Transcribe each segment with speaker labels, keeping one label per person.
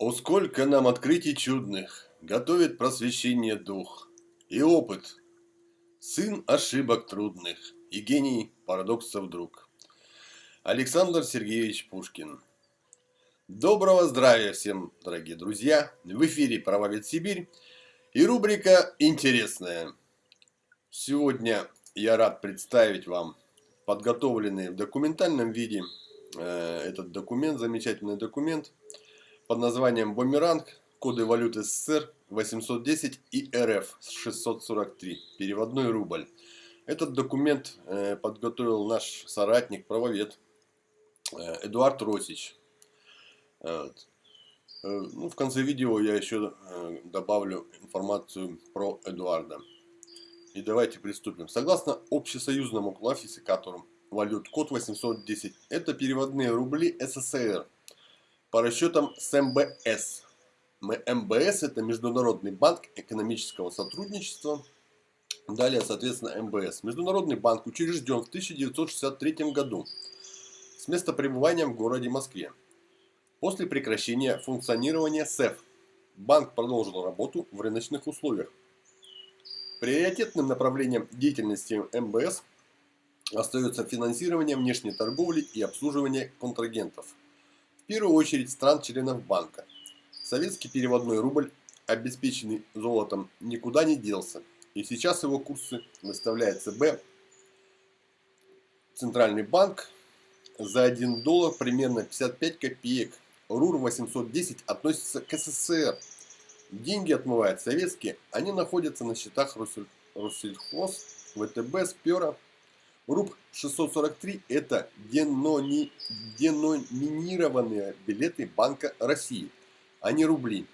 Speaker 1: О, сколько нам открытий чудных Готовит просвещение дух И опыт, сын ошибок трудных И гений парадоксов друг. Александр Сергеевич Пушкин Доброго здравия всем, дорогие друзья! В эфире «Правовед Сибирь» и рубрика «Интересная». Сегодня я рад представить вам подготовленный в документальном виде э, этот документ, замечательный документ – под названием «Бумеранг. Коды валюты СССР 810 и РФ 643. Переводной рубль». Этот документ э, подготовил наш соратник, правовед э, Эдуард Росич. Э, ну, в конце видео я еще добавлю информацию про Эдуарда. И давайте приступим. Согласно общесоюзному классификатору валют код 810, это переводные рубли СССР – по расчетам с МБС. МБС это Международный банк экономического сотрудничества. Далее, соответственно, МБС. Международный банк учрежден в 1963 году с места пребывания в городе Москве. После прекращения функционирования СЭФ банк продолжил работу в рыночных условиях. Приоритетным направлением деятельности МБС остается финансирование внешней торговли и обслуживание контрагентов – первую очередь стран-членов банка. Советский переводной рубль, обеспеченный золотом, никуда не делся. И сейчас его курсы выставляет ЦБ, Центральный банк, за 1 доллар примерно 55 копеек. РУР-810 относится к СССР. Деньги отмывают советские, они находятся на счетах Россельхоз, ВТБ, Спера, РУП 643 это денони, деноминированные билеты Банка России, а не рубли.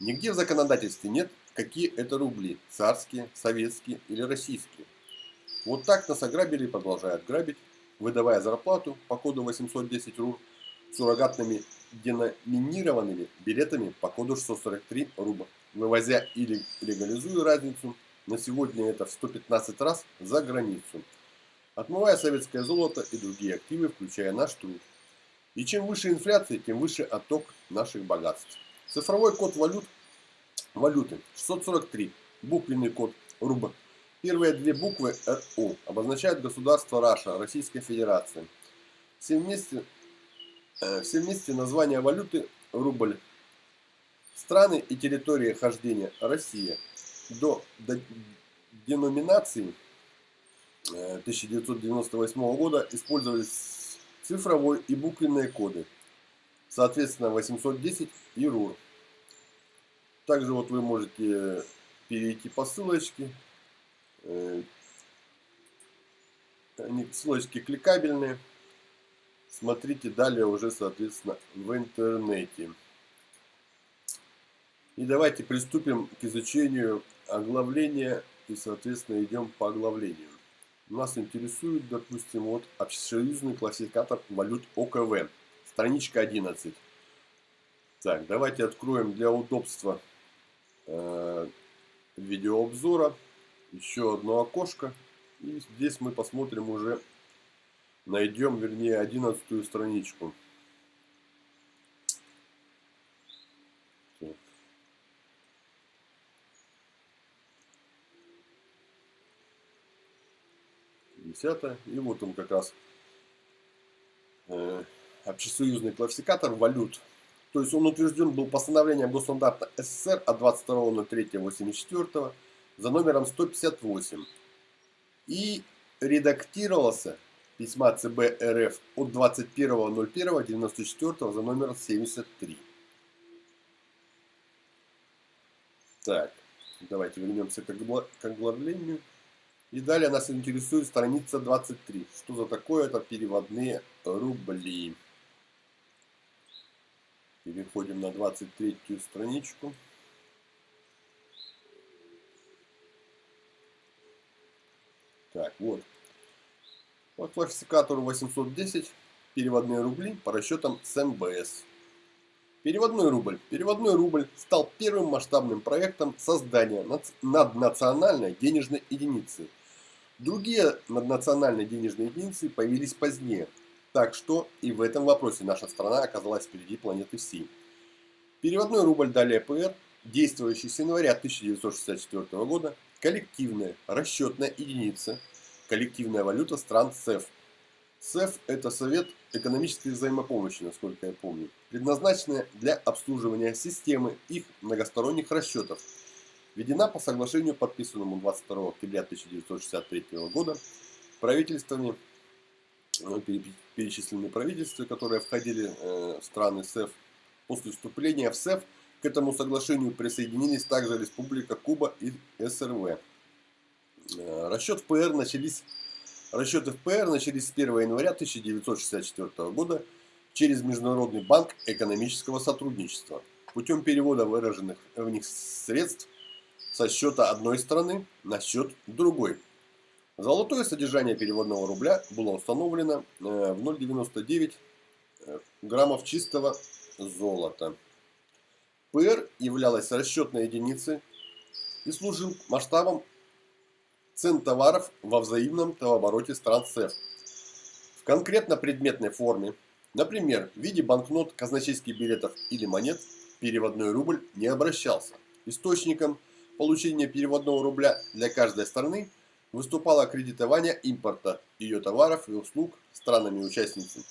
Speaker 1: Нигде в законодательстве нет, какие это рубли, царские, советские или российские. Вот так нас ограбили и продолжают грабить, выдавая зарплату по коду 810 РУР суррогатными деноминированными билетами по коду 643 рубля, вывозя или легализуя разницу, на сегодня это в 115 раз за границу отмывая советское золото и другие активы, включая наш труд. И чем выше инфляция, тем выше отток наших богатств. Цифровой код валют, валюты 643, буквенный код РУБ. Первые две буквы РУ обозначают государство Раша, Российская Федерация. Все вместе, э, все вместе название валюты рубль. Страны и территории хождения Россия. До деноминации 1998 года использовались цифровой и буквенные коды, соответственно 810 и РУР. Также вот вы можете перейти по ссылочке. Э, они ссылочки кликабельные. Смотрите далее уже, соответственно, в интернете. И давайте приступим к изучению оглавления и, соответственно, идем по оглавлению. Нас интересует, допустим, вот общесоюзный классификатор валют ОКВ, страничка 11. Так, давайте откроем для удобства э, видеообзора еще одно окошко. И здесь мы посмотрим уже, найдем, вернее, одиннадцатую страничку. Десятое. И вот он как раз э, общесоюзный классификатор валют. То есть он утвержден был постановлением Госстандарта СССР от 22.03.84 за номером 158. И редактировался письма ЦБ РФ от 21.01.94 за номером 73. Так, давайте вернемся к оглавлению. И далее нас интересует страница 23. Что за такое? Это переводные рубли. Переходим на 23 страничку. Так, вот. По классификатору 810 переводные рубли по расчетам с МБС. Переводной рубль. Переводной рубль стал первым масштабным проектом создания наднациональной денежной единицы – Другие наднациональные денежные единицы появились позднее, так что и в этом вопросе наша страна оказалась впереди планеты всей. Переводной рубль далее ПР, действующий с января 1964 года, коллективная расчетная единица, коллективная валюта стран СЭФ. СЭФ – это Совет экономической взаимопомощи, насколько я помню, предназначенная для обслуживания системы их многосторонних расчетов. Введена по соглашению, подписанному 22 октября 1963 года правительствами, э, перечисленные правительства, которые входили э, в страны СЭФ. После вступления в СЭФ к этому соглашению присоединились также Республика Куба и СРВ. Э, расчет в ПР начались Расчеты в ПР начались с 1 января 1964 года через Международный банк экономического сотрудничества путем перевода выраженных в них средств со счета одной страны на счет другой. Золотое содержание переводного рубля было установлено э, в 0,99 э, граммов чистого золота. ПР являлась расчетной единицей и служил масштабом цен товаров во взаимном товарообороте стран СЭФ. В конкретно-предметной форме, например, в виде банкнот, казначейских билетов или монет, переводной рубль не обращался. Источником получения переводного рубля для каждой страны выступало кредитование импорта ее товаров и услуг странами-участницами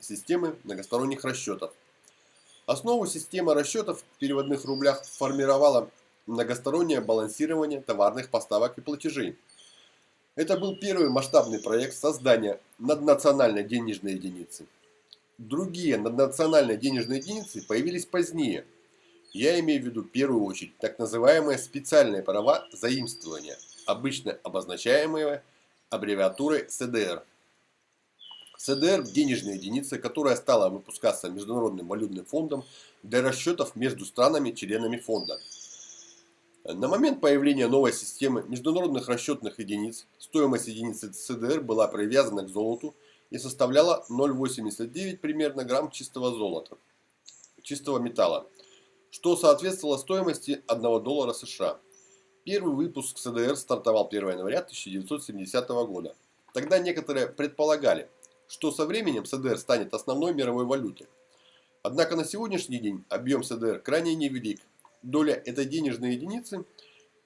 Speaker 1: системы многосторонних расчетов. Основу системы расчетов в переводных рублях формировала многостороннее балансирование товарных поставок и платежей. Это был первый масштабный проект создания наднациональной денежной единицы. Другие наднациональные денежные единицы появились позднее. Я имею в виду в первую очередь так называемые специальные права заимствования, обычно обозначаемые аббревиатурой СДР. СДР – денежная единица, которая стала выпускаться Международным валютным фондом для расчетов между странами-членами фонда. На момент появления новой системы международных расчетных единиц стоимость единицы ЦДР была привязана к золоту и составляла 0,89 примерно грамм чистого золота, чистого металла, что соответствовало стоимости 1 доллара США. Первый выпуск ЦДР стартовал 1 января 1970 года. Тогда некоторые предполагали, что со временем ЦДР станет основной мировой валютой. Однако на сегодняшний день объем ЦДР крайне невелик доля этой денежной единицы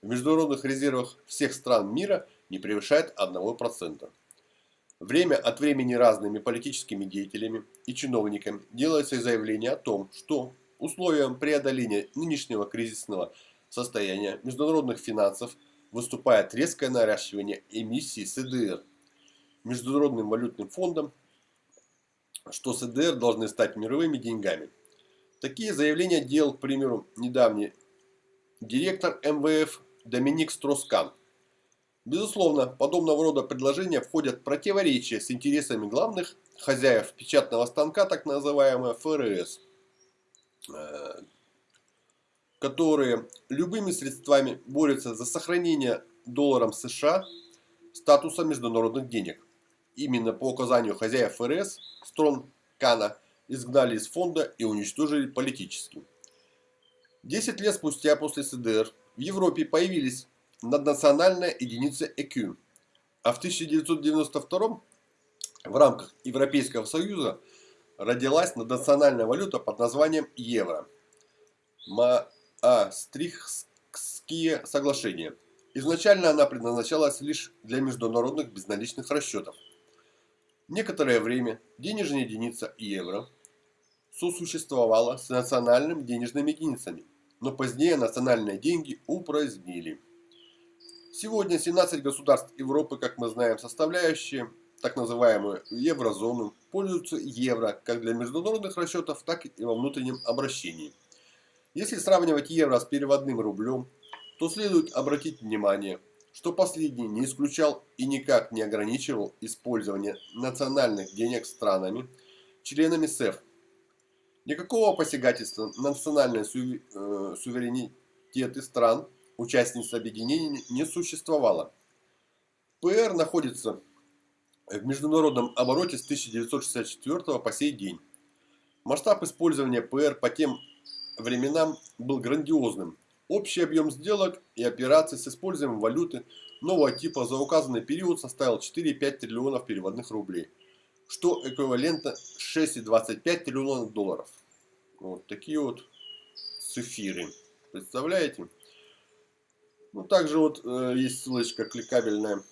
Speaker 1: в международных резервах всех стран мира не превышает 1%. Время от времени разными политическими деятелями и чиновниками делается заявление о том, что условием преодоления нынешнего кризисного состояния международных финансов выступает резкое наращивание эмиссии СДР Международным валютным фондом, что СДР должны стать мировыми деньгами – Такие заявления делал, к примеру, недавний директор МВФ Доминик Строскан. Безусловно, подобного рода предложения входят в противоречие с интересами главных хозяев печатного станка, так называемого ФРС, которые любыми средствами борются за сохранение долларом США статуса международных денег. Именно по указанию хозяев ФРС, строн Кана, изгнали из фонда и уничтожили политически. Десять лет спустя после СДР в Европе появились наднациональная единица ЭКЮ, а в 1992 в рамках Европейского Союза родилась наднациональная валюта под названием евро. Маастрихтские соглашения. Изначально она предназначалась лишь для международных безналичных расчетов. Некоторое время денежная единица евро сосуществовала с национальными денежными единицами, но позднее национальные деньги упразднили. Сегодня 17 государств Европы, как мы знаем, составляющие так называемую еврозону, пользуются евро как для международных расчетов, так и во внутреннем обращении. Если сравнивать евро с переводным рублем, то следует обратить внимание, что последний не исключал и никак не ограничивал использование национальных денег странами, членами СЭФ Никакого посягательства на национальные э, суверенитеты стран, участниц объединения, не существовало. ПР находится в международном обороте с 1964 по сей день. Масштаб использования ПР по тем временам был грандиозным. Общий объем сделок и операций с использованием валюты нового типа за указанный период составил 4,5 триллионов переводных рублей, что эквивалентно 6,25 триллионов долларов. Вот такие вот цифиры. Представляете? Ну, также вот э, есть ссылочка кликабельная.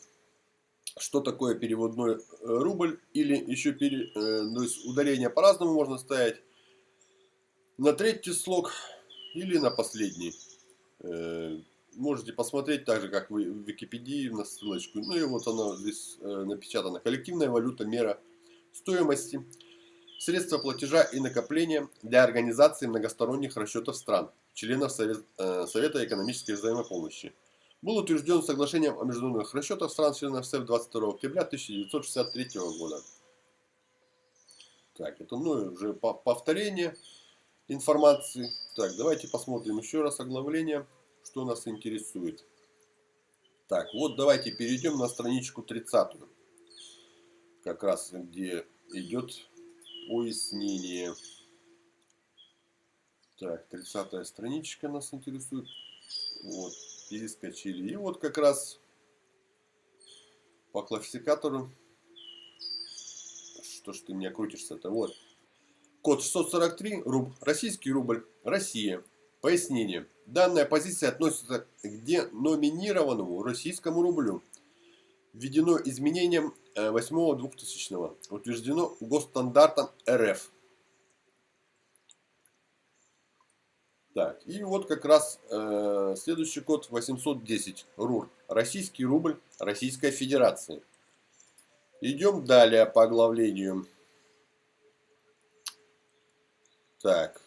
Speaker 1: Что такое переводной э, рубль? Или еще пере, э, то есть ударение по-разному можно ставить. На третий слог или на последний. Э, можете посмотреть так же, как вы в Википедии на ссылочку. Ну и вот она здесь э, напечатана. Коллективная валюта мера стоимости. Средства платежа и накопления для организации многосторонних расчетов стран, членов Совет, э, Совета экономической взаимопомощи. Был утвержден соглашением о международных расчетах стран членов СЭФ 22 октября 1963 года. Так, это ну, уже повторение информации. Так, давайте посмотрим еще раз оглавление, что нас интересует. Так, вот давайте перейдем на страничку 30. Как раз где идет пояснение. Так, 30 страничка нас интересует. Вот, перескочили. И вот как раз по классификатору. Что ж ты меня крутишься-то? Вот. Код 643, руб, российский рубль, Россия. Пояснение. Данная позиция относится к деноминированному российскому рублю. Введено изменением 8-2000, э, утверждено госстандартом РФ. Так, и вот как раз э, следующий код 810, РУР, российский рубль Российской Федерации. Идем далее по оглавлению. Так,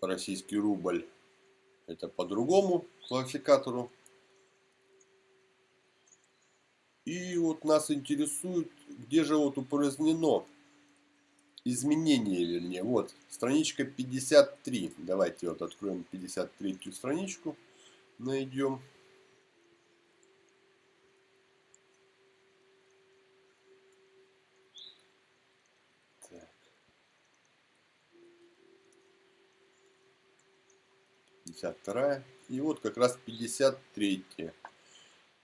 Speaker 1: российский рубль, это по другому классификатору. И вот нас интересует, где же вот упразднено изменение, вернее. Вот, страничка 53. Давайте вот откроем 53 страничку, найдем. Так. 52 и вот как раз 53 -я.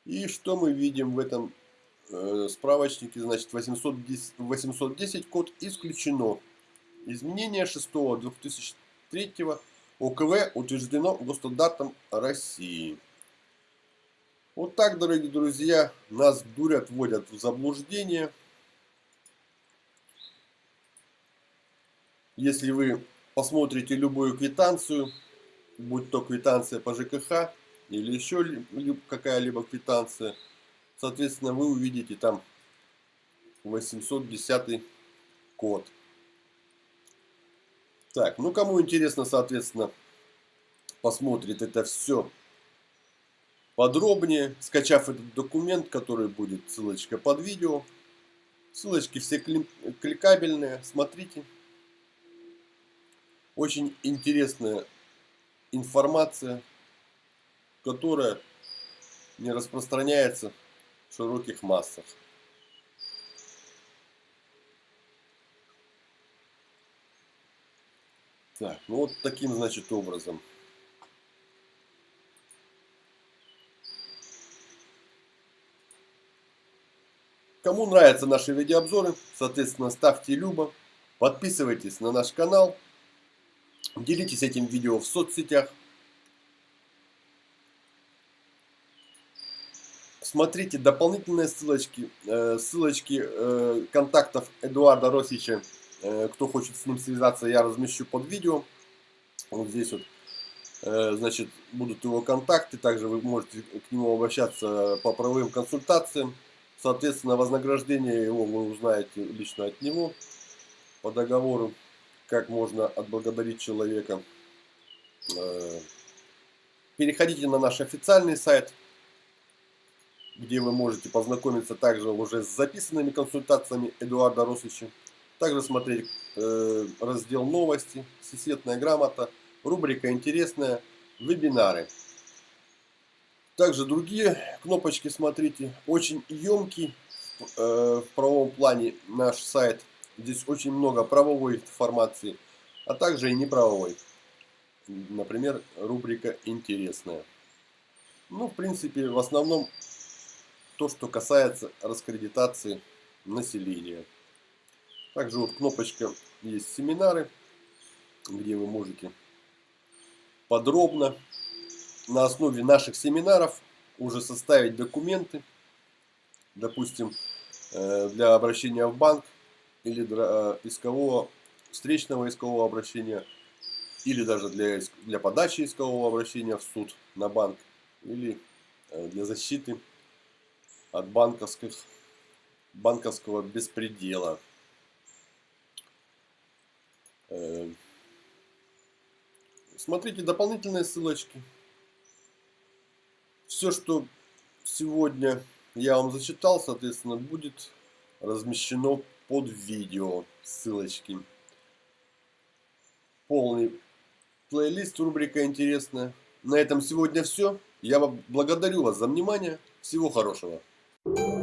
Speaker 1: И что мы видим в этом справочнике? Значит, 810, 810 код исключено. Изменение 6 2003 ОКВ утверждено госстандартом России. Вот так, дорогие друзья, нас дурят, вводят в заблуждение. Если вы посмотрите любую квитанцию, будь то квитанция по ЖКХ, или еще какая-либо квитанция, соответственно, вы увидите там 810 код. Так, ну кому интересно, соответственно, посмотрит это все подробнее, скачав этот документ, который будет ссылочка под видео. Ссылочки все кликабельные, смотрите. Очень интересная информация которая не распространяется широких массах. Так, ну вот таким, значит, образом. Кому нравятся наши видеообзоры, соответственно, ставьте любо, подписывайтесь на наш канал, делитесь этим видео в соцсетях. Смотрите дополнительные ссылочки, э, ссылочки э, контактов Эдуарда Росича. Э, кто хочет с ним связаться, я размещу под видео. Вот здесь вот, значит, будут его контакты. Также вы можете к нему обращаться по правовым консультациям. Соответственно, вознаграждение его вы узнаете лично от него по договору, как можно отблагодарить человека. Переходите на наш официальный сайт где вы можете познакомиться также уже с записанными консультациями Эдуарда Росовича. Также смотреть э, раздел новости, сесетная грамота, рубрика интересная, вебинары. Также другие кнопочки смотрите. Очень емкий э, в правовом плане наш сайт. Здесь очень много правовой информации, а также и неправовой. Например, рубрика «Интересная». Ну, в принципе, в основном то, что касается раскредитации населения. Также вот кнопочка есть семинары. где вы можете подробно на основе наших семинаров уже составить документы, допустим, э, для обращения в банк или для э, искового, встречного искового обращения, или даже для, для подачи искового обращения в суд на банк, или э, для защиты от банковских, банковского беспредела. Смотрите дополнительные ссылочки. Все, что сегодня я вам зачитал, соответственно, будет размещено под видео ссылочки. Полный плейлист, рубрика интересная. На этом сегодня все. Я благодарю вас за внимание. Всего хорошего. thank you